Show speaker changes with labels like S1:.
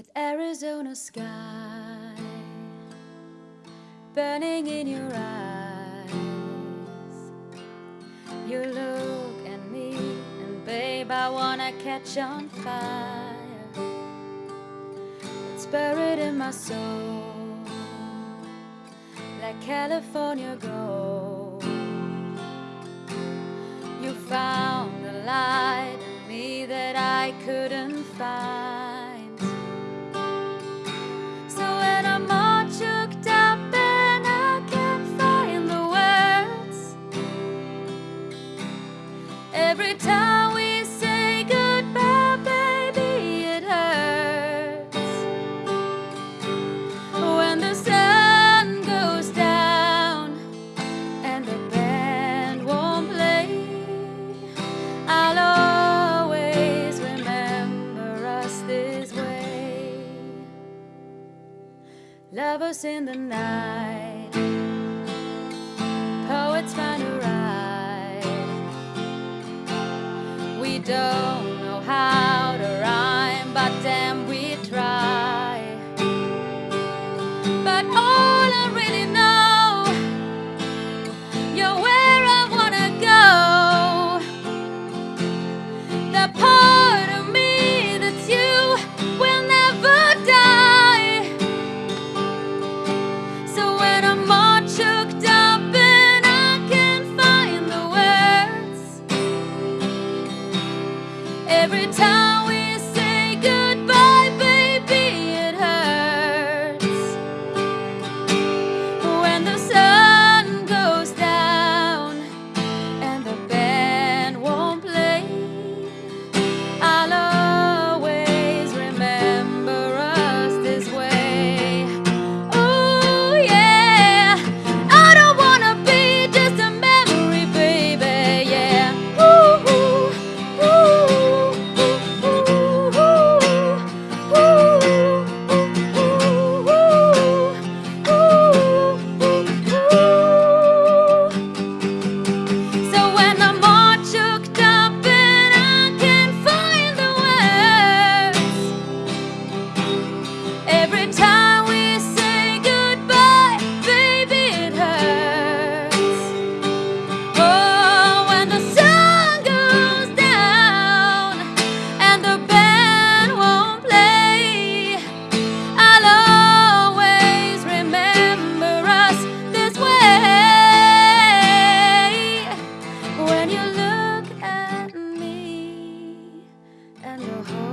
S1: that Arizona sky burning in your eyes. You look at me, and babe, I wanna catch on fire. It's buried in my soul like California gold. You found the light in me that I couldn't find. Every time we say goodbye, baby, it hurts. When the sun goes down and the band won't play, I'll always remember us this way. In the night. apart. your home.